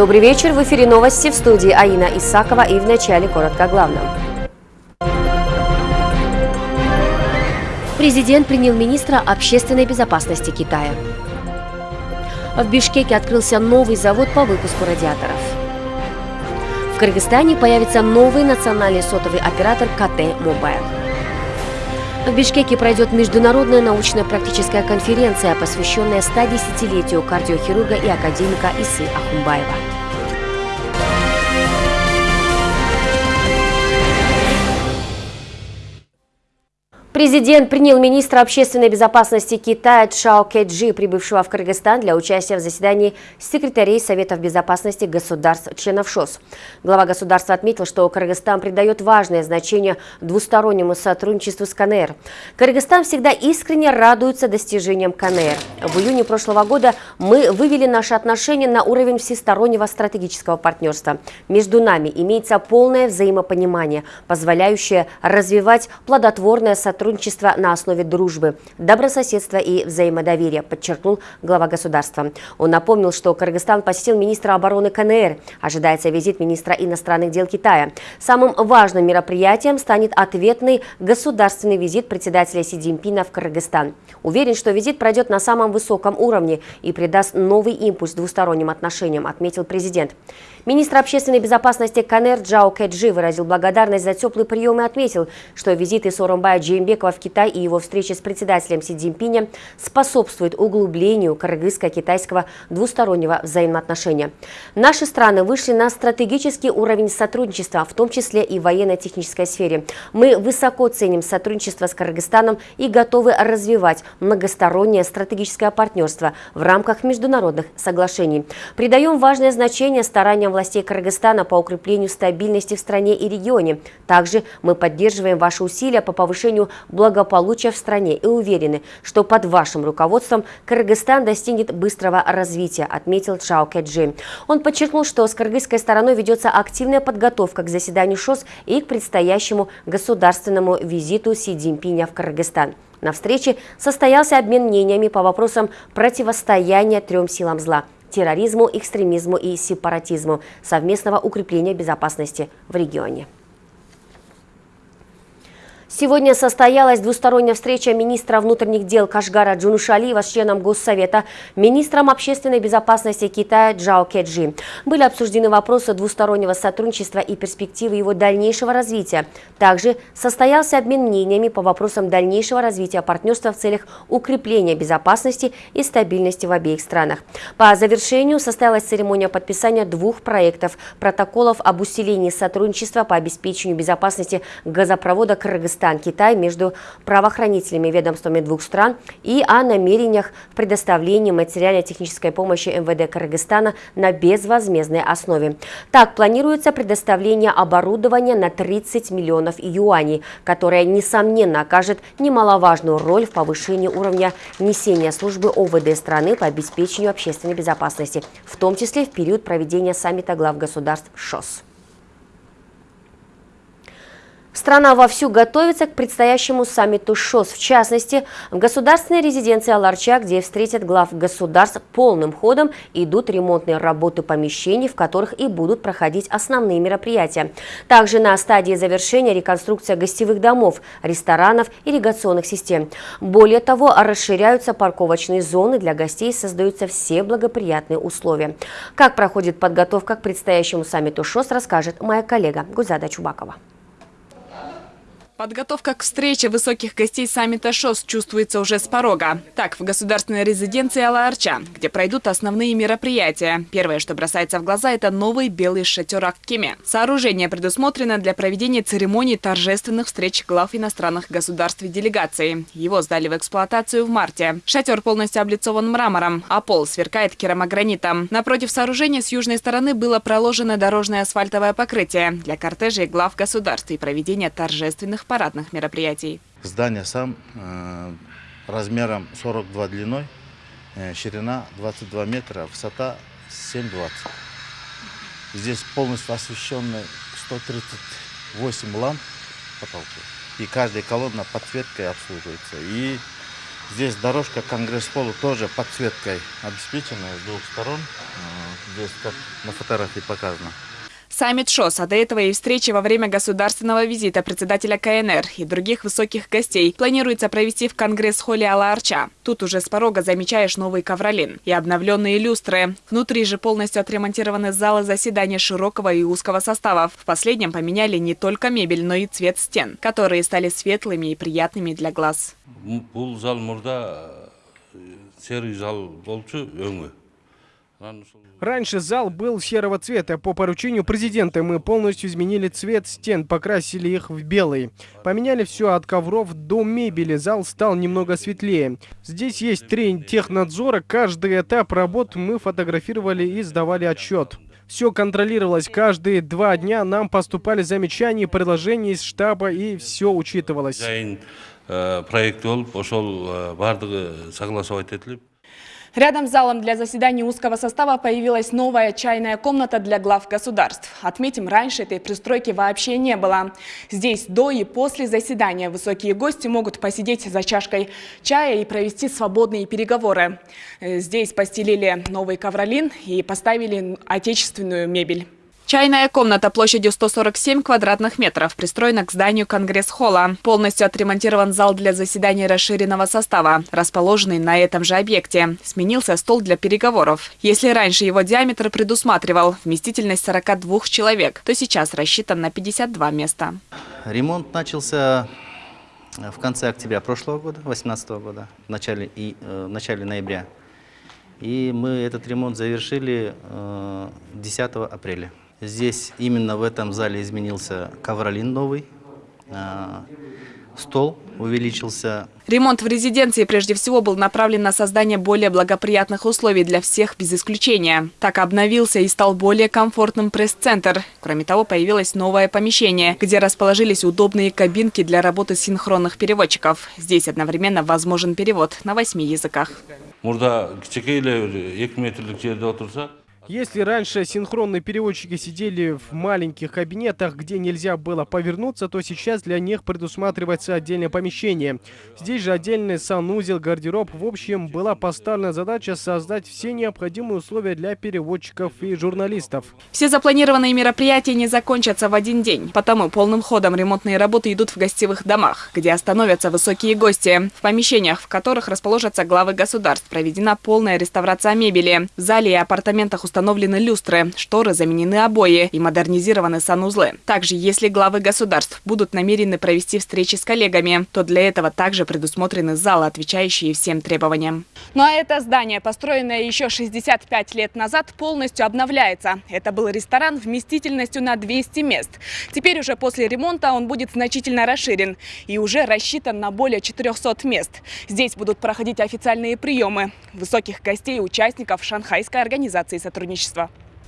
Добрый вечер. В эфире новости в студии Аина Исакова и в начале коротко о главном. Президент принял министра общественной безопасности Китая. В Бишкеке открылся новый завод по выпуску радиаторов. В Кыргызстане появится новый национальный сотовый оператор КТ Мобайл. В Бишкеке пройдет международная научно-практическая конференция, посвященная 110-летию кардиохирурга и академика Исы Ахунбаева. Президент принял министра общественной безопасности Китая Чао Кэджи, прибывшего в Кыргызстан для участия в заседании секретарей Советов безопасности государств-членов ШОС. Глава государства отметил, что Кыргызстан придает важное значение двустороннему сотрудничеству с КНР. Кыргызстан всегда искренне радуется достижениям КНР. В июне прошлого года мы вывели наши отношения на уровень всестороннего стратегического партнерства. Между нами имеется полное взаимопонимание, позволяющее развивать плодотворное сотрудничество сотрудничество на основе дружбы, добрососедства и взаимодоверия, подчеркнул глава государства. Он напомнил, что Кыргызстан посетил министра обороны КНР. Ожидается визит министра иностранных дел Китая. Самым важным мероприятием станет ответный государственный визит председателя Си Цзиньпина в Кыргызстан. Уверен, что визит пройдет на самом высоком уровне и придаст новый импульс двусторонним отношениям, отметил президент. Министр общественной безопасности КНР Джао Кэджи выразил благодарность за теплый прием и отметил, что визиты Соромбая Джеймбекова в Китай и его встречи с председателем Си Цзиньпиня способствуют углублению кыргызско-китайского двустороннего взаимоотношения. Наши страны вышли на стратегический уровень сотрудничества, в том числе и в военно-технической сфере. Мы высоко ценим сотрудничество с Кыргызстаном и готовы развивать многостороннее стратегическое партнерство в рамках международных соглашений. Придаем важное значение стараниям властей Кыргызстана по укреплению стабильности в стране и регионе. Также мы поддерживаем ваши усилия по повышению благополучия в стране и уверены, что под вашим руководством Кыргызстан достигнет быстрого развития, отметил Чао Кэджи. Он подчеркнул, что с кыргызской стороной ведется активная подготовка к заседанию ШОС и к предстоящему государственному визиту Си Цзиньпиня в Кыргызстан. На встрече состоялся обмен мнениями по вопросам противостояния трем силам зла – терроризму, экстремизму и сепаратизму, совместного укрепления безопасности в регионе. Сегодня состоялась двусторонняя встреча министра внутренних дел Кашгара Джунушалиева с членом Госсовета, министром общественной безопасности Китая Джао Кеджи. Были обсуждены вопросы двустороннего сотрудничества и перспективы его дальнейшего развития. Также состоялся обмен мнениями по вопросам дальнейшего развития партнерства в целях укрепления безопасности и стабильности в обеих странах. По завершению состоялась церемония подписания двух проектов протоколов об усилении сотрудничества по обеспечению безопасности газопровода Кыргызстана Казахстан-Китай между правоохранительными ведомствами двух стран и о намерениях в предоставлении материально-технической помощи МВД Кыргызстана на безвозмездной основе. Так, планируется предоставление оборудования на 30 миллионов юаней, которое, несомненно, окажет немаловажную роль в повышении уровня несения службы ОВД страны по обеспечению общественной безопасности, в том числе в период проведения саммита глав государств ШОС. Страна вовсю готовится к предстоящему саммиту ШОС. В частности, в государственной резиденции Аларча, где встретят глав государств полным ходом, идут ремонтные работы помещений, в которых и будут проходить основные мероприятия. Также на стадии завершения реконструкция гостевых домов, ресторанов, ирригационных систем. Более того, расширяются парковочные зоны для гостей, создаются все благоприятные условия. Как проходит подготовка к предстоящему саммиту ШОС, расскажет моя коллега Гузада Чубакова. Подготовка к встрече высоких гостей саммита ШОС чувствуется уже с порога. Так, в государственной резиденции Алаарча, где пройдут основные мероприятия. Первое, что бросается в глаза, это новый белый шатер Аккеме. Сооружение предусмотрено для проведения церемоний торжественных встреч глав иностранных государств и делегаций. Его сдали в эксплуатацию в марте. Шатер полностью облицован мрамором, а пол сверкает керамогранитом. Напротив сооружения с южной стороны было проложено дорожное асфальтовое покрытие для кортежей глав государств и проведения торжественных парадных мероприятий. Здание сам э, размером 42 длиной, э, ширина 22 метра, высота 7,20. Здесь полностью освещены 138 ламп потолку. И каждая колонна подсветкой обслуживается. И Здесь дорожка Конгресс-полу тоже подсветкой обеспечена с двух сторон. Э, Здесь как на фотографии показано. Саммит ШОС, а до этого и встречи во время государственного визита председателя КНР и других высоких гостей планируется провести в Конгресс-холле Алла-Арча. Тут уже с порога замечаешь новый ковролин и обновленные люстры. Внутри же полностью отремонтированы залы заседания широкого и узкого составов. В последнем поменяли не только мебель, но и цвет стен, которые стали светлыми и приятными для глаз. бул зал мурда э, серый зал болчу Раньше зал был серого цвета. По поручению президента мы полностью изменили цвет стен, покрасили их в белый. Поменяли все от ковров до мебели. Зал стал немного светлее. Здесь есть три технадзора. Каждый этап работ мы фотографировали и сдавали отчет. Все контролировалось. Каждые два дня нам поступали замечания, предложения из штаба, и все учитывалось. дизайн Рядом с залом для заседаний узкого состава появилась новая чайная комната для глав государств. Отметим, раньше этой пристройки вообще не было. Здесь до и после заседания высокие гости могут посидеть за чашкой чая и провести свободные переговоры. Э, Здесь постелили новый ковролин и поставили отечественную мебель. Чайная комната площадью 147 квадратных метров пристроена к зданию Конгресс-холла. Полностью отремонтирован зал для заседаний расширенного состава, расположенный на этом же объекте. Сменился стол для переговоров. Если раньше его диаметр предусматривал вместительность 42 человек, то сейчас рассчитан на 52 места. Ремонт начался э, в конце октября прошлого года, 2018 года, в начале, и, э, в начале ноября. И мы этот ремонт завершили э, 10 апреля. Здесь именно в этом зале изменился ковролин новый, э, стол увеличился, Ремонт в резиденции прежде всего был направлен на создание более благоприятных условий для всех без исключения. Так обновился и стал более комфортным пресс-центр. Кроме того, появилось новое помещение, где расположились удобные кабинки для работы синхронных переводчиков. Здесь одновременно возможен перевод на восьми языках. Если раньше синхронные переводчики сидели в маленьких кабинетах, где нельзя было повернуться, то сейчас для них предусматривается отдельное помещение. Здесь же отдельный санузел, гардероб. В общем, была поставлена задача создать все необходимые условия для переводчиков и журналистов. Все запланированные мероприятия не закончатся в один день, потому полным ходом ремонтные работы идут в гостевых домах, где остановятся высокие гости. В помещениях, в которых расположатся главы государств, проведена полная реставрация мебели. В зале и апартаментах установлены люстры, шторы заменены обои и модернизированы санузлы. Также, если главы государств будут намерены провести встречи с коллегами, то для этого также предусмотрены залы, отвечающие всем требованиям. Ну а это здание, построенное еще 65 лет назад, полностью обновляется. Это был ресторан вместительностью на 200 мест. Теперь уже после ремонта он будет значительно расширен и уже рассчитан на более 400 мест. Здесь будут проходить официальные приемы высоких гостей и участников Шанхайской организации сотрудничества.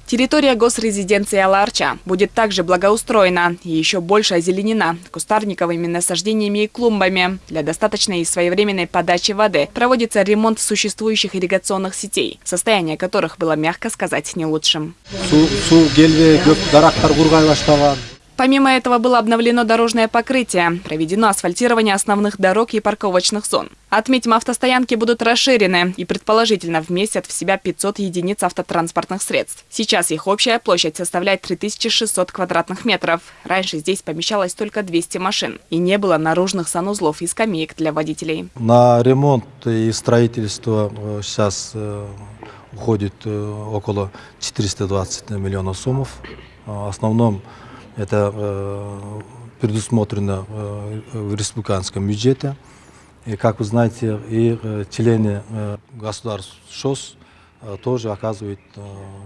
Территория госрезиденции Аларча будет также благоустроена и еще больше озеленена кустарниковыми насаждениями и клумбами. Для достаточной и своевременной подачи воды проводится ремонт существующих ирригационных сетей, состояние которых было, мягко сказать, не лучшим. Помимо этого было обновлено дорожное покрытие, проведено асфальтирование основных дорог и парковочных зон. Отметим, автостоянки будут расширены и предположительно вместят в себя 500 единиц автотранспортных средств. Сейчас их общая площадь составляет 3600 квадратных метров. Раньше здесь помещалось только 200 машин и не было наружных санузлов и скамеек для водителей. на ремонт и строительство э, сейчас э, уходит э, около 420 миллионов. Э, В основном это э, предусмотрено э, в республиканском бюджете. И, как вы знаете, и э, члены государств ШОС тоже оказывают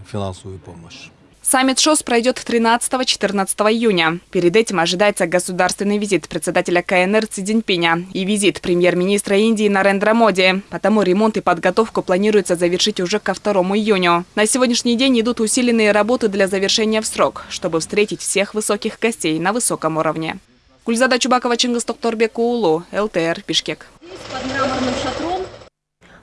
финансовую помощь. Саммит ШОС пройдет 13-14 июня. Перед этим ожидается государственный визит председателя КНР Ци Цзиньпиня и визит премьер-министра Индии Нарендра Моди. Потому ремонт и подготовку планируется завершить уже ко 2 июню. На сегодняшний день идут усиленные работы для завершения в срок, чтобы встретить всех высоких гостей на высоком уровне. Гульзада Чубакова, Чингис Токторбек, Уулу, ЛТР, Бишкек.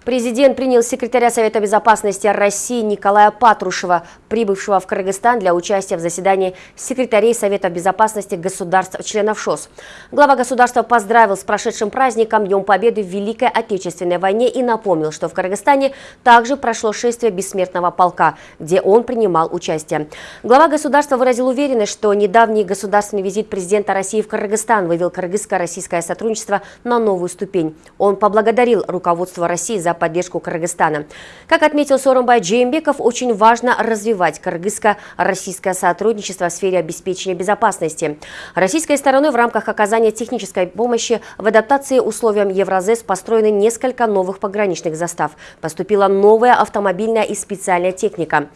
Президент принял секретаря Совета безопасности России Николая Патрушева, прибывшего в Кыргызстан для участия в заседании секретарей Совета безопасности государств-членов ШОС. Глава государства поздравил с прошедшим праздником Днем Победы в Великой Отечественной войне и напомнил, что в Кыргызстане также прошло шествие бессмертного полка, где он принимал участие. Глава государства выразил уверенность, что недавний государственный визит президента России в Кыргызстан вывел кыргызско-российское сотрудничество на новую ступень. Он поблагодарил руководство России за поддержку Кыргызстана. Как отметил Сооронбай Джеймбеков, очень важно развивать кыргызско-российское сотрудничество в сфере обеспечения безопасности. Российской стороной в рамках оказания технической помощи в адаптации условиям Евразес построены несколько новых пограничных застав. Поступила новая автомобильная и специальная техника.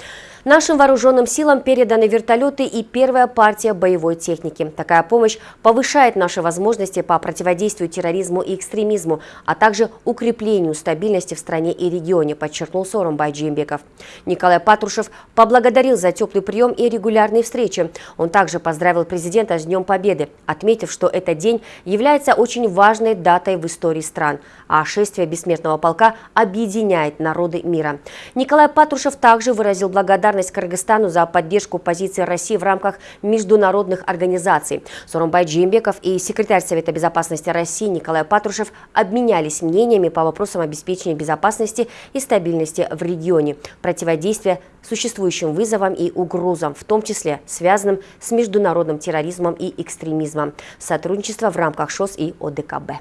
Нашим вооруженным силам переданы вертолеты и первая партия боевой техники. Такая помощь повышает наши возможности по противодействию терроризму и экстремизму, а также укреплению стабильности в стране и регионе, подчеркнул Сооронбай Джимбеков. Николай Патрушев поблагодарил за теплый прием и регулярные встречи. Он также поздравил президента с Днем Победы, отметив, что этот день является очень важной датой в истории стран, а шествие бессмертного полка объединяет народы мира. Николай Патрушев также выразил благодарность Кыргызстану за поддержку позиции России в рамках международных организаций. Сооронбай Джимбеков и секретарь Совета безопасности России Николай Патрушев обменялись мнениями по вопросам обеспечения безопасности и стабильности в регионе, противодействия существующим вызовам и угрозам, в том числе связанным с международным терроризмом и экстремизмом, сотрудничество в рамках ШОС и ОДКБ.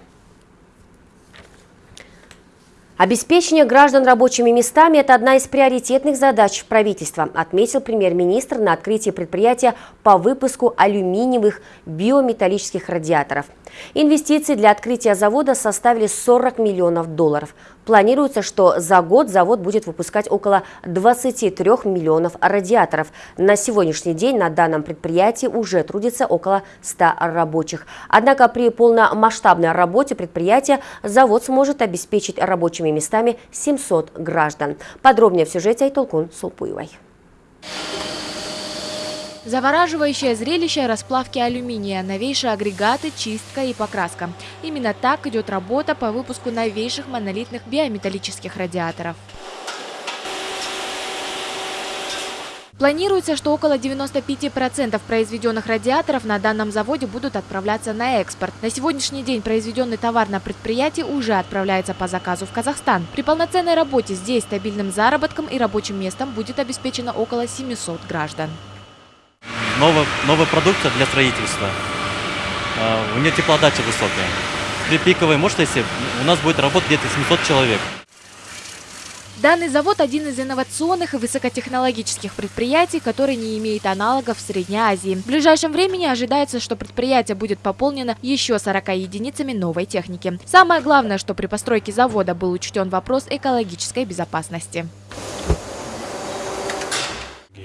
Обеспечение граждан рабочими местами – это одна из приоритетных задач правительства, отметил премьер-министр на открытии предприятия по выпуску алюминиевых биометаллических радиаторов. Инвестиции для открытия завода составили 40 миллионов долларов. Планируется, что за год завод будет выпускать около 23 миллионов радиаторов. На сегодняшний день на данном предприятии уже трудится около 100 рабочих. Однако при полномасштабной работе предприятия завод сможет обеспечить рабочими местами 700 граждан. Подробнее в сюжете Айтолкун Сулпуевой. Завораживающее зрелище расплавки алюминия, новейшие агрегаты, чистка и покраска. Именно так идет работа по выпуску новейших монолитных биометаллических радиаторов. Планируется, что около 95% произведенных радиаторов на данном заводе будут отправляться на экспорт. На сегодняшний день произведенный товар на предприятии уже отправляется по заказу в Казахстан. При полноценной работе здесь стабильным заработком и рабочим местом будет обеспечено около 700 граждан новая, новая продукция для строительства. А, у нее теплоотдача высокая. При пиковой мощности у нас будет работать где-то 700 человек. Данный завод – один из инновационных и высокотехнологических предприятий, который не имеет аналогов в Средней Азии. В ближайшем времени ожидается, что предприятие будет пополнено еще 40 единицами новой техники. Самое главное, что при постройке завода был учтен вопрос экологической безопасности.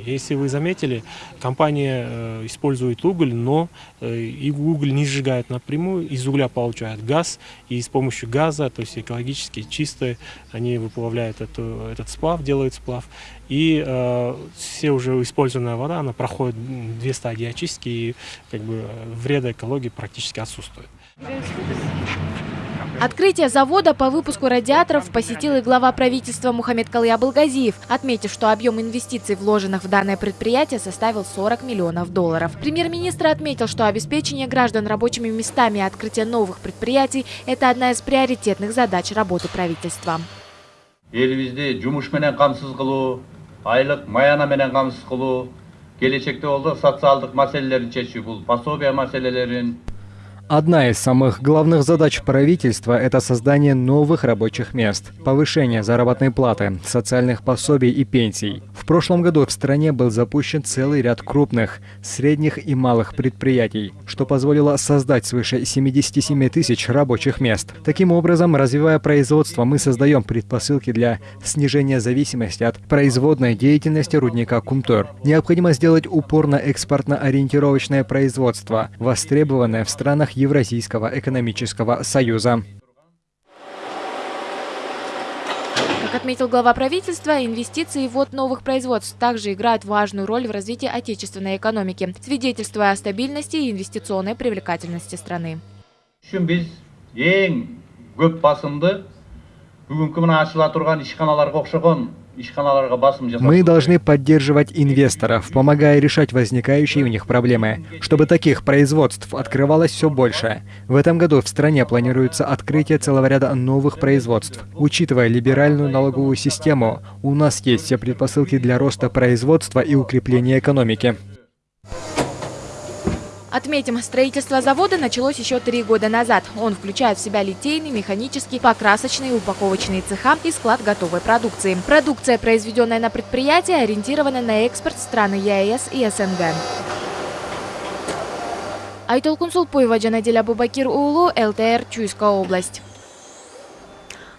Если вы заметили, компания э, использует уголь, но э, и уголь не сжигает напрямую, из угля получают газ, и с помощью газа, то есть экологически чистые, они выплавляют эту, этот сплав, делают сплав, и э, все уже использованная вода, она проходит две стадии очистки, и как бы вреда экологии практически отсутствует. Открытие завода по выпуску радиаторов посетил и глава правительства Мухаммед Калыя Балгазиев, отметив, что объем инвестиций, вложенных в данное предприятие, составил 40 миллионов долларов. Премьер-министр отметил, что обеспечение граждан рабочими местами и открытие новых предприятий – это одна из приоритетных задач работы правительства. келечекте болсо социалдык маселелерин чечүү бул пособие маселелерин Одна из самых главных задач правительства – это создание новых рабочих мест, повышение заработной платы, социальных пособий и пенсий. В прошлом году в стране был запущен целый ряд крупных, средних и малых предприятий, что позволило создать свыше 77 тысяч рабочих мест. Таким образом, развивая производство, мы создаем предпосылки для снижения зависимости от производной деятельности рудника Кумтор. Необходимо сделать упор на экспортно-ориентировочное производство, востребованное в странах Евразийского экономического союза. Как отметил глава правительства, инвестиции в ввод новых производств также играют важную роль в развитии отечественной экономики, свидетельствуя о стабильности и инвестиционной привлекательности страны. мына жасап Мы должны поддерживать инвесторов, помогая решать возникающие у них проблемы, чтобы таких производств открывалось все больше. В этом году в стране планируется открытие целого ряда новых производств. Учитывая либеральную налоговую систему, у нас есть все предпосылки для роста производства и укрепления экономики. Отметим, строительство завода началось еще три года назад. Он включает в себя литейный, механический, покрасочный, упаковочные цеха и склад готовой продукции. Продукция, произведенная на предприятии, ориентирована на экспорт страны ЕАЭС и СНГ. Айтол Кунсулпуева, Джанадель Абубакир Улу, ЭлТР, Чуйская область.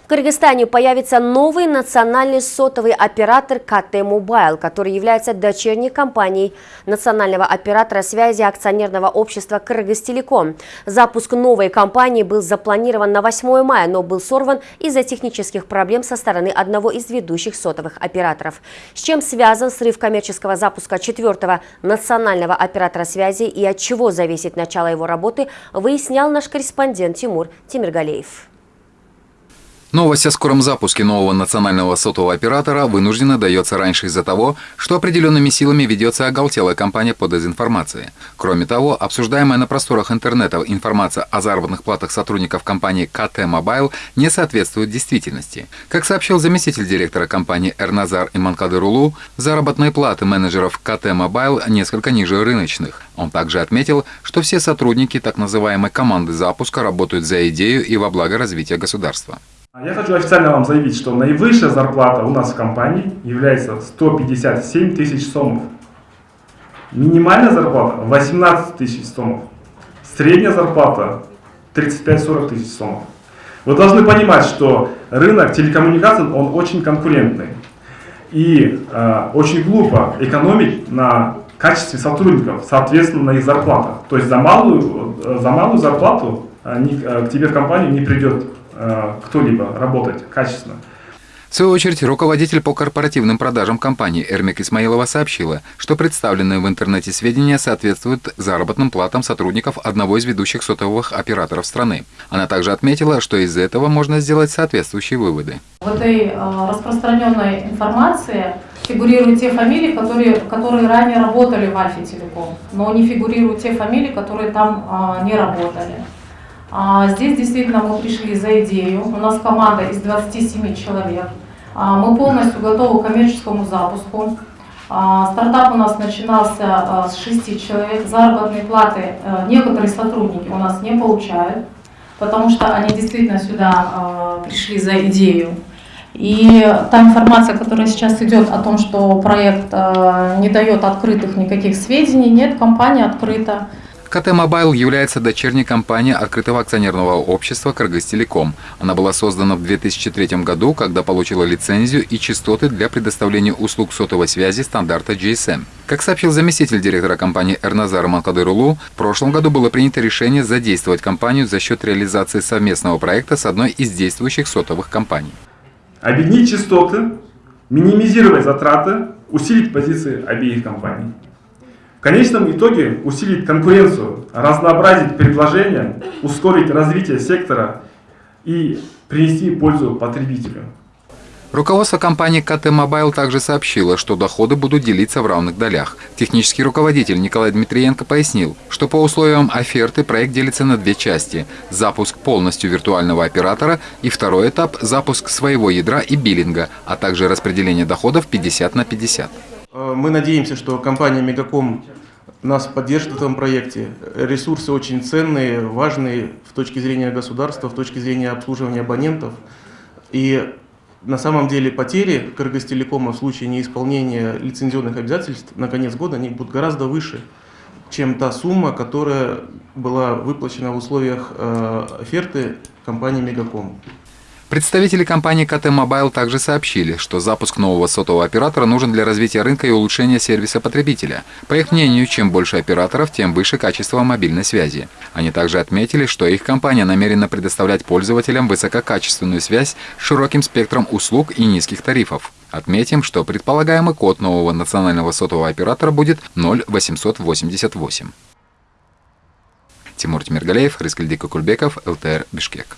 В Кыргызстане появится новый национальный сотовый оператор КТ Мобайл, который является дочерней компанией национального оператора связи акционерного общества Кыргызтелеком. Запуск новой компании был запланирован на 8 мая, но был сорван из-за технических проблем со стороны одного из ведущих сотовых операторов. С чем связан срыв коммерческого запуска четвертого национального оператора связи и от чего зависит начало его работы, выяснял наш корреспондент Тимур Тимиргалеев. Новость о скором запуске нового национального сотового оператора вынужденно дается раньше из-за того, что определенными силами ведется оголтелая кампания по дезинформации. Кроме того, обсуждаемая на просторах интернета информация о заработных платах сотрудников компании КТ Mobile не соответствует действительности. Как сообщил заместитель директора компании Эрназар Иманкадырулу, заработные платы менеджеров КТ Mobile несколько ниже рыночных. Он также отметил, что все сотрудники так называемой команды запуска работают за идею и во благо развития государства. Я хочу официально вам заявить, что наивысшая зарплата у нас в компании является 157 тысяч сомов. Минимальная зарплата 18 тысяч сомов. Средняя зарплата 35-40 тысяч сомов. Вы должны понимать, что рынок телекоммуникаций, он очень конкурентный. И э, очень глупо экономить на качестве сотрудников, соответственно, на их зарплатах. То есть за малую, за малую зарплату э, к тебе в компанию не придет э, кто-либо работать качественно. В свою очередь, руководитель по корпоративным продажам компании Эрмик Исмаилова сообщила, что представленные в интернете сведения соответствуют заработным платам сотрудников одного из ведущих сотовых операторов страны. Она также отметила, что из этого можно сделать соответствующие выводы. В этой э, распространенной информации фигурируют те фамилии, которые, которые ранее работали в Альфе Телеком, но не фигурируют те фамилии, которые там э, не работали. А здесь действительно мы пришли за идею. У нас команда из 27 человек. А, мы полностью готовы к коммерческому запуску. А, стартап у нас начинался с 6 человек. Заработные платы некоторые сотрудники у нас не получают, потому что они действительно сюда пришли за идею. И та информация, которая сейчас идет о том, что проект не дает открытых никаких сведений, нет, компания открыта. КТ Мобайл является дочерней компанией открытого акционерного общества «Кыргызтелеком». Она была создана в 2003 году, когда получила лицензию и частоты для предоставления услуг сотовой связи стандарта GSM. Как сообщил заместитель директора компании Эрназар Манкадырулу, в прошлом году было принято решение задействовать компанию за счет реализации совместного проекта с одной из действующих сотовых компаний. Объединить частоты, минимизировать затраты, усилить позиции обеих компаний. В конечном итоге усилить конкуренцию, разнообразить предложения, ускорить развитие сектора и принести пользу потребителю. Руководство компании КТ Mobile также сообщило, что доходы будут делиться в равных долях. Технический руководитель Николай Дмитриенко пояснил, что по условиям оферты проект делится на две части – запуск полностью виртуального оператора и второй этап – запуск своего ядра и биллинга, а также распределение доходов 50 на 50. Э, мы надеемся, что компания Мегаком нас поддержит в этом проекте. Ресурсы очень ценные, важные в точке зрения государства, в точке зрения обслуживания абонентов. И на самом деле потери Кыргызтелекома в случае неисполнения лицензионных обязательств на конец года они будут гораздо выше, чем та сумма, которая была выплачена в условиях э, оферты компании Мегаком. Представители компании КТ Mobile также сообщили, что запуск нового сотового оператора нужен для развития рынка и улучшения сервиса потребителя. По их мнению, чем больше операторов, тем выше качество мобильной связи. Они также отметили, что их компания намерена предоставлять пользователям высококачественную связь с широким спектром услуг и низких тарифов. Отметим, что предполагаемый код нового национального сотового оператора будет 0888. Тимур Тимиргалеев, Рыскальдик Кульбеков, ЛТР, Бишкек.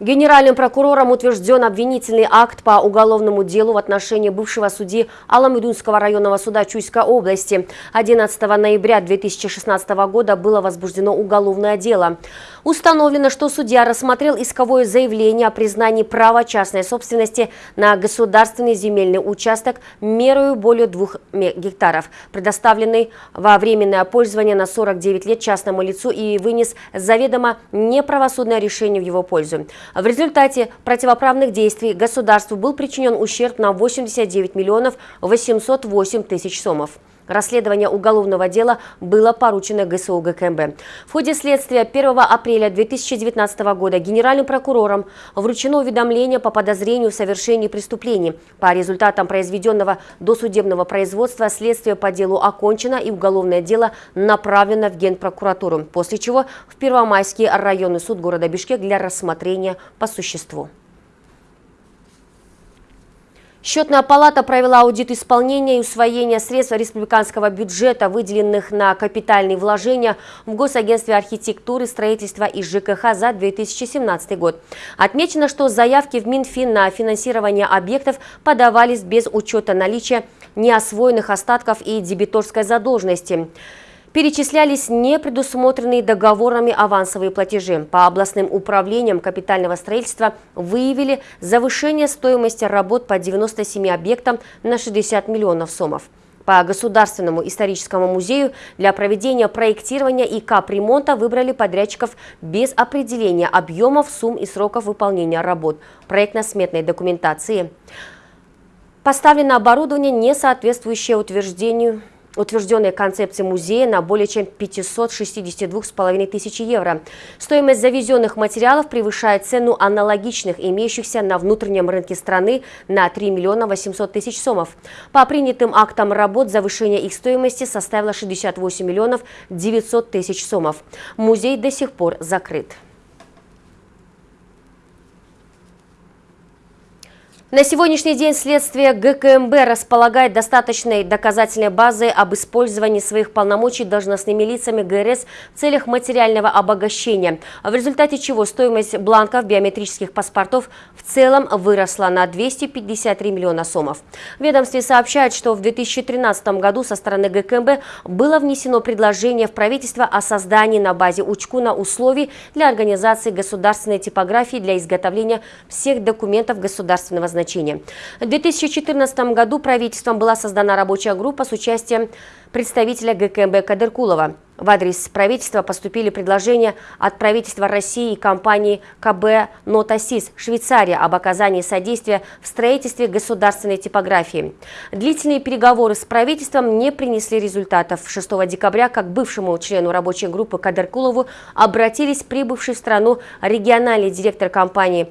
Генеральным прокурором утвержден обвинительный акт по уголовному делу в отношении бывшего судьи Аламедунского районного суда Чуйской области. 11 ноября 2016 года было возбуждено уголовное дело. Установлено, что судья рассмотрел исковое заявление о признании права частной собственности на государственный земельный участок мерою более двух гектаров, предоставленный во временное пользование на 49 лет частному лицу и вынес заведомо неправосудное решение в его пользу. В результате противоправных действий государству был причинен ущерб на 89 миллионов 808 тысяч сомов. Расследование уголовного дела было поручено ГСУ ГКМБ. В ходе следствия 1 апреля 2019 года генеральным прокурором вручено уведомление по подозрению в совершении преступлений. По результатам произведенного досудебного производства следствие по делу окончено и уголовное дело направлено в Генпрокуратуру, после чего в Первомайский районный суд города Бишкек для рассмотрения по существу. Счетная палата провела аудит исполнения и усвоения средств республиканского бюджета, выделенных на капитальные вложения в Госагентстве архитектуры, строительства и ЖКХ за 2017 год. Отмечено, что заявки в Минфин на финансирование объектов подавались без учета наличия неосвоенных остатков и дебиторской задолженности перечислялись не предусмотренные договорами авансовые платежи. По областным управлениям капитального строительства выявили завышение стоимости работ по 97 объектам на 60 миллионов сомов. По Государственному историческому музею для проведения проектирования и капремонта выбрали подрядчиков без определения объемов, сумм и сроков выполнения работ проектно-сметной документации. Поставлено оборудование, не соответствующее утверждению утвержденной концепции музея на более чем 562,5 тысяч евро. Стоимость завезенных материалов превышает цену аналогичных, имеющихся на внутреннем рынке страны на 3 миллиона 800 тысяч сомов. По принятым актам работ завышение их стоимости составило 68 миллионов 900 тысяч сомов. Музей до сих пор закрыт. На сегодняшний день следствие ГКМБ располагает достаточной доказательной базой об использовании своих полномочий должностными лицами ГРС в целях материального обогащения, в результате чего стоимость бланков биометрических паспортов в целом выросла на 253 миллиона сомов. Ведомстве сообщают, что в 2013 году со стороны ГКМБ было внесено предложение в правительство о создании на базе Учкуна условий для организации государственной типографии для изготовления всех документов государственного значения значения. В 2014 году правительством была создана рабочая группа с участием представителя ГКМБ Кадыркулова. В адрес правительства поступили предложения от правительства России и компании КБ «Нотасис» Швейцария об оказании содействия в строительстве государственной типографии. Длительные переговоры с правительством не принесли результатов. 6 декабря, как бывшему члену рабочей группы Кадыркулову, обратились прибывший в страну региональный директор компании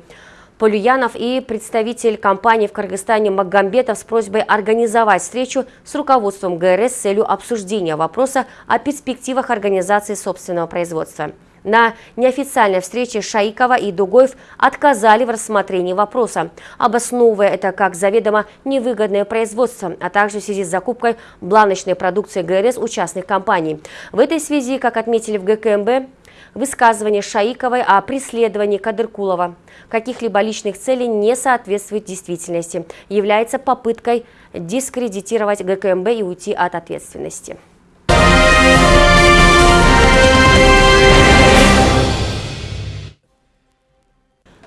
Полюянов и представитель компании в Кыргызстане Магомбетов с просьбой организовать встречу с руководством ГРС с целью обсуждения вопроса о перспективах организации собственного производства. На неофициальной встрече Шаикова и Дугоев отказали в рассмотрении вопроса, обосновывая это как заведомо невыгодное производство, а также в связи с закупкой бланочной продукции ГРС у частных компаний. В этой связи, как отметили в ГКМБ, Высказывание Шаиковой о преследовании Кадыркулова каких-либо личных целей не соответствует действительности, является попыткой дискредитировать ГКМБ и уйти от ответственности.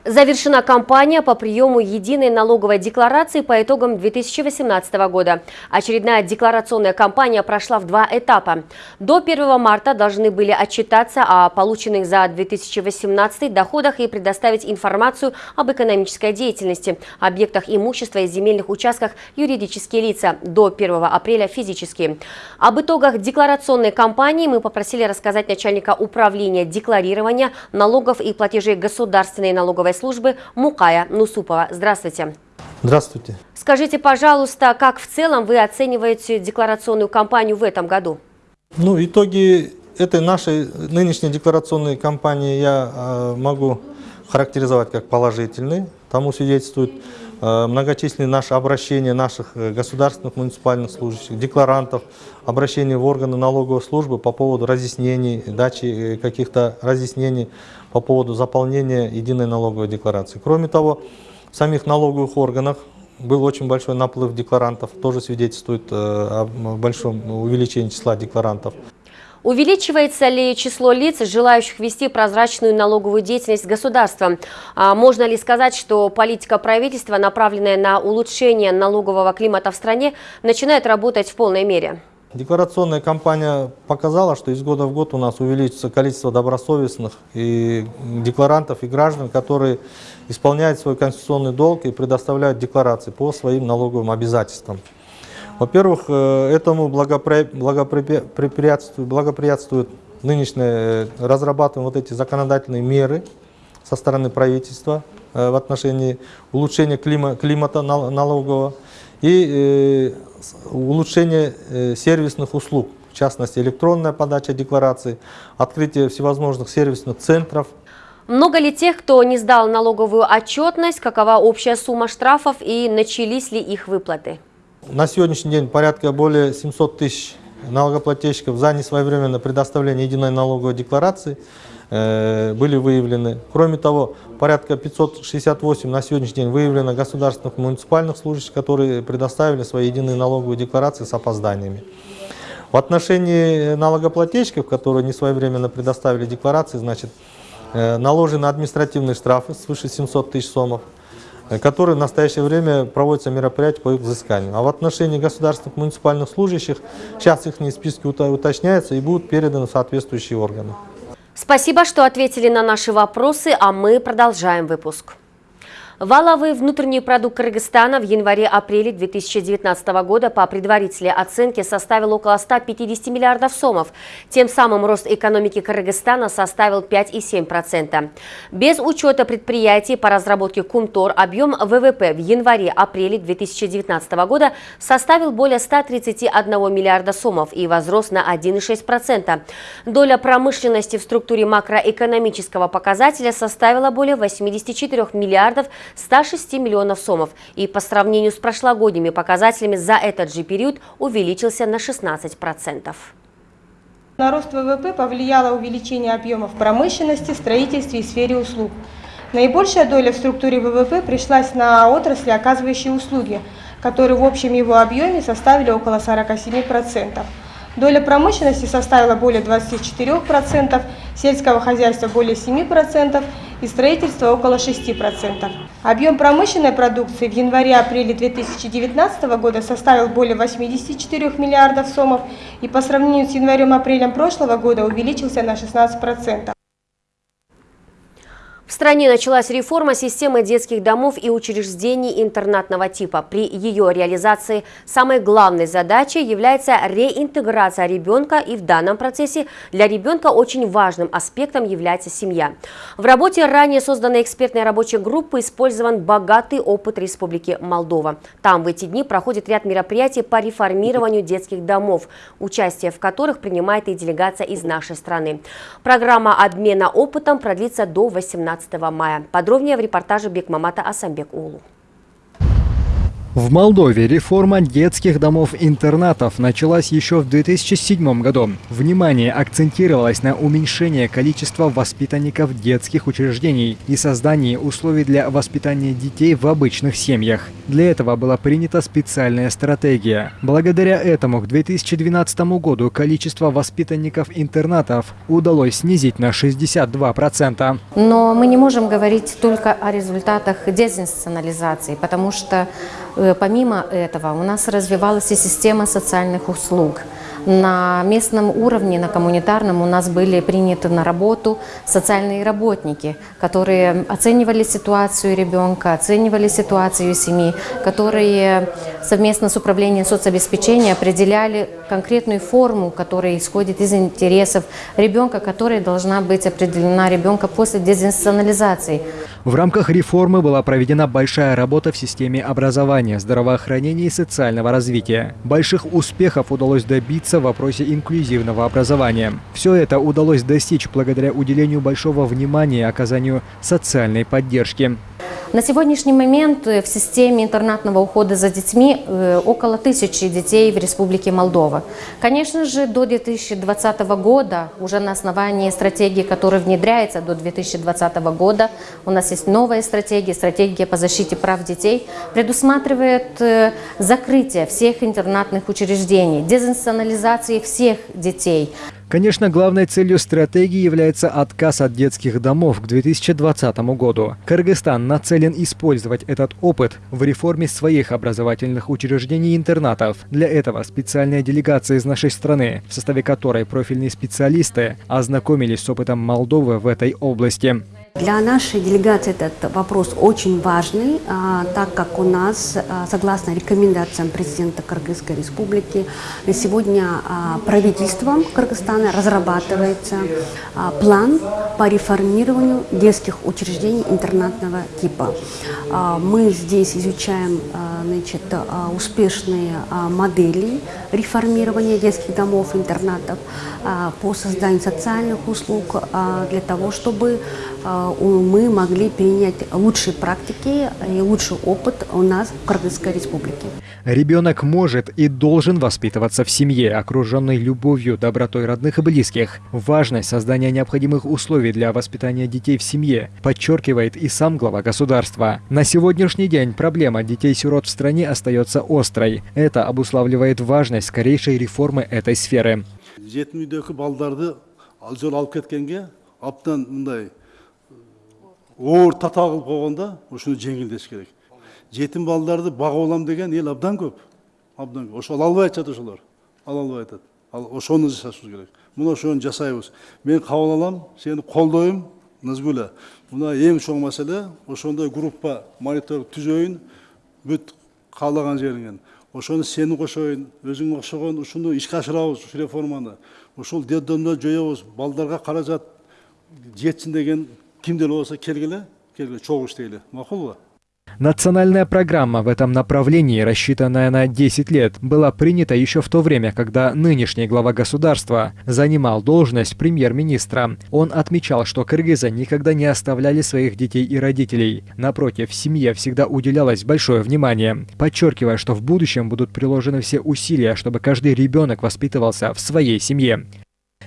Завершена кампания по приему единой налоговой декларации по итогам 2018 года. Очередная декларационная кампания прошла в два этапа. До 1 марта должны были отчитаться о полученных за 2018 доходах и предоставить информацию об экономической деятельности, объектах имущества и земельных участках юридические лица. До 1 апреля физические. Об итогах декларационной кампании мы попросили рассказать начальника управления декларирования налогов и платежей государственной налоговой налоговой службы Мукая Нусупова. Здравствуйте. Здравствуйте. Скажите, пожалуйста, как в целом вы оцениваете декларационную кампанию в этом году? Ну, итоги этой нашей нынешней декларационной кампании я э, могу характеризовать как положительные. Тому свидетельствует многочисленные наши обращения наших э, государственных муниципальных служащих, декларантов, обращения в органы налоговой службы по поводу разъяснений, дачи каких-то разъяснений по поводу заполнения единой налоговой декларации. Кроме того, в самих налоговых органах был очень большой наплыв декларантов, тоже свидетельствует о большом увеличении числа декларантов. Увеличивается ли число лиц, желающих вести прозрачную налоговую деятельность государства? А можно ли сказать, что политика правительства, направленная на улучшение налогового климата в стране, начинает работать в полной мере? Декларационная кампания показала, что из года в год у нас увеличится количество добросовестных и декларантов и граждан, которые исполняют свой конституционный долг и предоставляют декларации по своим налоговым обязательствам. Во-первых, э, этому благоприятствует нынешнее э, разрабатываем вот эти законодательные меры со стороны правительства э, в отношении улучшения клима, климата налогового и улучшения сервисных услуг, в частности электронная подача деклараций, открытие всевозможных сервисных центров. Много ли тех, кто не сдал налоговую отчетность, какова общая сумма штрафов и начались ли их выплаты? На сегодняшний день порядка более 700 тысяч налогоплательщиков за несвоевременное предоставление единой налоговой декларации э, были выявлены. Кроме того, порядка 568 на сегодняшний день выявлено государственных муниципальных служащих, которые предоставили свои единые налоговые декларации с опозданиями. В отношении налогоплательщиков, которые несвоевременно предоставили декларации, значит, э, наложены административные штрафы свыше 700 тысяч сомов. Э, которые в настоящее время проводятся мероприятия по их взысканию. А в отношении государственных муниципальных служащих сейчас их списки уточняются и будут переданы в соответствующие органы. Спасибо, что ответили на наши вопросы, а мы продолжаем выпуск. Валовый внутренний продукт Кыргызстана в январе-апреле 2019 года по предварительной оценке составил около 150 миллиардов сомов. Тем самым рост экономики Кыргызстана составил 5,7%. Без учета предприятий по разработке Кумтор объем ВВП в январе-апреле 2019 года составил более 131 миллиарда сомов и возрос на 1,6%. Доля промышленности в структуре макроэкономического показателя составила более 84 миллиардов 106 миллионов сомов и по сравнению с прошлогодними показателями за этот же период увеличился на 16%. На рост ВВП повлияло увеличение объемов промышленности, строительстве и сфере услуг. Наибольшая доля в структуре ВВП пришлась на отрасли, оказывающие услуги, которые в общем его объеме составили около 47%. Доля промышленности составила более 24%, сельского хозяйства более 7% и строительства около 6%. Объем промышленной продукции в январе-апреле 2019 года составил более 84 миллиардов сомов и по сравнению с январем-апрелем прошлого года увеличился на 16%. В стране началась реформа системы детских домов и учреждений интернатного типа. При ее реализации самой главной задачей является реинтеграция ребенка, и в данном процессе для ребенка очень важным аспектом является семья. В работе ранее созданной экспертной рабочей группы использован богатый опыт Республики Молдова. Там в эти дни проходит ряд мероприятий по реформированию детских домов, участие в которых принимает и делегация из нашей страны. Программа обмена опытом продлится до 18 15 мая. Подробнее в репортаже Бекмамата Асамбек Улу. В Молдове реформа детских домов-интернатов началась еще в 2007 году. Внимание акцентировалось на уменьшении количества воспитанников детских учреждений и создании условий для воспитания детей в обычных семьях. Для этого была принята специальная стратегия. Благодаря этому к 2012 году количество воспитанников интернатов удалось снизить на 62%. Но мы не можем говорить только о результатах дезинституционализации, потому что помимо этого у нас развивалась и система социальных услуг. На местном уровне, на коммунитарном у нас были приняты на работу социальные работники, которые оценивали ситуацию ребенка, оценивали ситуацию семьи, которые совместно с управлением соцобеспечения определяли конкретную форму, которая исходит из интересов ребенка, которая должна быть определена ребенка после дезинституционализации. В рамках реформы была проведена большая работа в системе образования, здравоохранения и социального развития. Больших успехов удалось добиться в вопросе инклюзивного образования. Все это удалось достичь благодаря уделению большого внимания оказанию социальной поддержки. На сегодняшний момент в системе интернатного ухода за детьми около тысячи детей в Республике Молдова. Конечно же, до 2020 года, уже на основании стратегии, которая внедряется до 2020 года, у нас есть новая стратегия, стратегия по защите прав детей, предусматривает закрытие всех интернатных учреждений, дезинституционализации всех детей. Конечно, главной целью стратегии является отказ от детских домов к 2020 году. Кыргызстан нацелен использовать этот опыт в реформе своих образовательных учреждений и интернатов. Для этого специальная делегация из нашей страны, в составе которой профильные специалисты, ознакомились с опытом Молдовы в этой области. Для нашей делегации этот вопрос очень важный, а, так как у нас, а, согласно рекомендациям президента Кыргызской республики, сегодня а, правительством Кыргызстана разрабатывается план по реформированию детских учреждений интернатного типа. Мы здесь изучаем значит, успешные модели реформирования детских домов, интернатов по созданию социальных услуг для того, чтобы мы могли перенять лучшие практики и лучший опыт у нас в Кыргызской республике. Ребенок может и должен воспитываться в семье, окруженной любовью, добротой родных и близких. Важность создания необходимых условий для воспитания детей в семье подчеркивает и сам глава государства. На сегодняшний день проблема детей-сирот в стране остается острой. Это обуславливает важность скорейшей реформы этой сферы. Оор тата кылып койгондо ушуну жеңилдеш керек жетим балдарды бага алам деген эл абдан көп абдан көп ошол албай атышат ошолор ала албай атат ал ошону жасашыбыз керек мына ошону жасайбыз мен кабыл алам сени колдойм назгуля мына эң чоң маселе ошондой группа мониторинг түзөйүн бүт каалаган жериңен ошону сени кошоюн өзүңө окшогон ушуну ишке ашырабыз ушу реформаны ушул детдомдорду жоебуз балдарга каражат жетсин деген Национальная программа в этом направлении, рассчитанная на 10 лет, была принята еще в то время, когда нынешний глава государства занимал должность премьер-министра. Он отмечал, что кыргызы никогда не оставляли своих детей и родителей. Напротив, семье всегда уделялось большое внимание, подчеркивая, что в будущем будут приложены все усилия, чтобы каждый ребенок воспитывался в своей семье.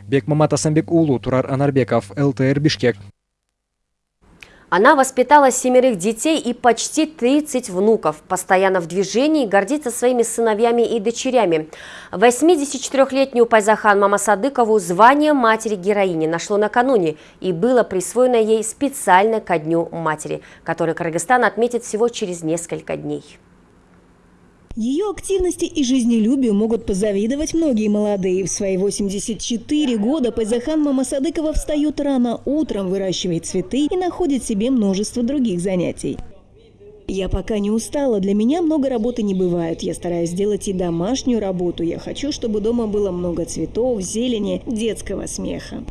Бекмамат Асамбек Улу, Турар Анарбеков, ЛТР Бишкек. Она воспитала семерых детей и почти 30 внуков, постоянно в движении, гордится своими сыновьями и дочерями. 84-летнюю Пайзахан Мамасадыкову звание матери-героини нашло накануне и было присвоено ей специально ко Дню матери, который Кыргызстан отметит всего через несколько дней. Ее активности и жизнелюбию могут позавидовать многие молодые. В свои 84 года Пайзахан Мамасадыкова встает рано утром, выращивает цветы и находит себе множество других занятий. Я пока не устала, для меня много работы не бывает. Я стараюсь сделать и домашнюю работу. Я хочу, чтобы дома было много цветов, зелени, детского смеха.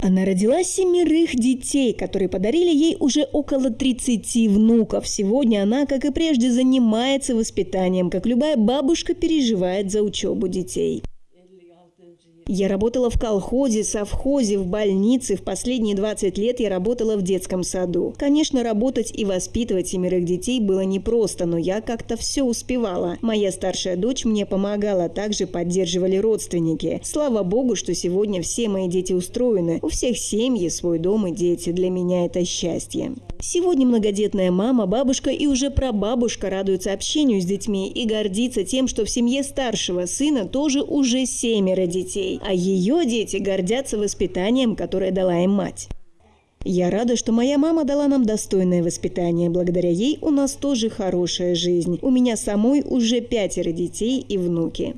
Она родила семерых детей, которые подарили ей уже около 30 внуков. Сегодня она, как и прежде, занимается воспитанием, как любая бабушка переживает за учебу детей. Я работала в колхозе, совхозе, в больнице. В последние 20 лет я работала в детском саду. Конечно, работать и воспитывать семерых детей было непросто, но я как-то все успевала. Моя старшая дочь мне помогала, также поддерживали родственники. Слава богу, что сегодня все мои дети устроены. У всех семьи, свой дом и дети. Для меня это счастье. Сегодня многодетная мама, бабушка и уже прабабушка радуются общению с детьми и гордится тем, что в семье старшего сына тоже уже семеро детей, а ее дети гордятся воспитанием, которое дала им мать. Я рада, что моя мама дала нам достойное воспитание. Благодаря ей у нас тоже хорошая жизнь. У меня самой уже пятеро детей и внуки.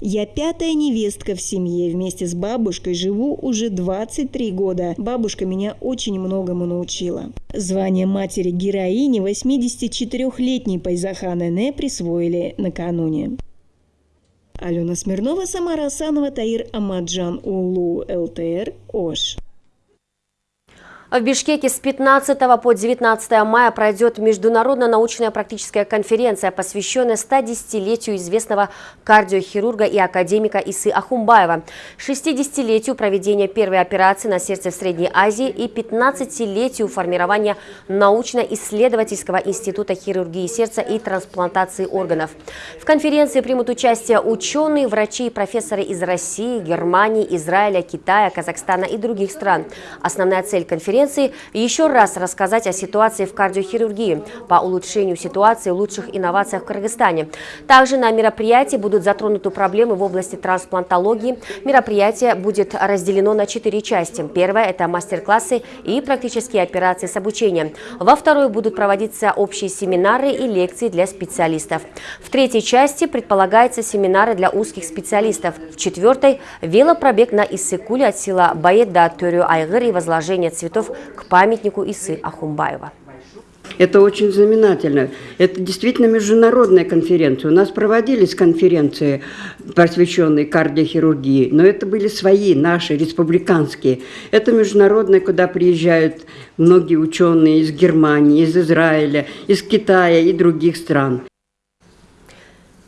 Я пятая невестка в семье. Вместе с бабушкой живу уже 23 года. Бабушка меня очень многому научила. Звание матери-героини 84-летней Пайзахан Эне присвоили накануне. Алена Смирнова, Самара Асанова, Таир Амаджан Улу, ЛТР, Ош. В Бишкеке с 15 по 19 мая пройдет международная научная практическая конференция, посвященная 110-летию известного кардиохирурга и академика Исы Ахумбаева, 60-летию проведения первой операции на сердце в Средней Азии и 15-летию формирования научно-исследовательского института хирургии сердца и трансплантации органов. В конференции примут участие ученые, врачи и профессоры из России, Германии, Израиля, Китая, Казахстана и других стран. Основная цель конференции конференции еще раз рассказать о ситуации в кардиохирургии по улучшению ситуации, лучших инновациях в Кыргызстане. Также на мероприятии будут затронуты проблемы в области трансплантологии. Мероприятие будет разделено на четыре части. Первая – это мастер-классы и практические операции с обучением. Во второй будут проводиться общие семинары и лекции для специалистов. В третьей части предполагается семинары для узких специалистов. В четвертой – велопробег на Иссыкуле от села Баед до Тюрю Айгыр и возложение цветов к памятнику Исы Ахумбаева. Это очень знаменательно. Это действительно международная конференция. У нас проводились конференции, посвященные кардиохирургии, но это были свои, наши, республиканские. Это международная, куда приезжают многие ученые из Германии, из Израиля, из Китая и других стран.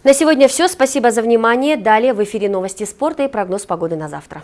На сегодня все. Спасибо за внимание. Далее в эфире новости спорта и прогноз погоды на завтра.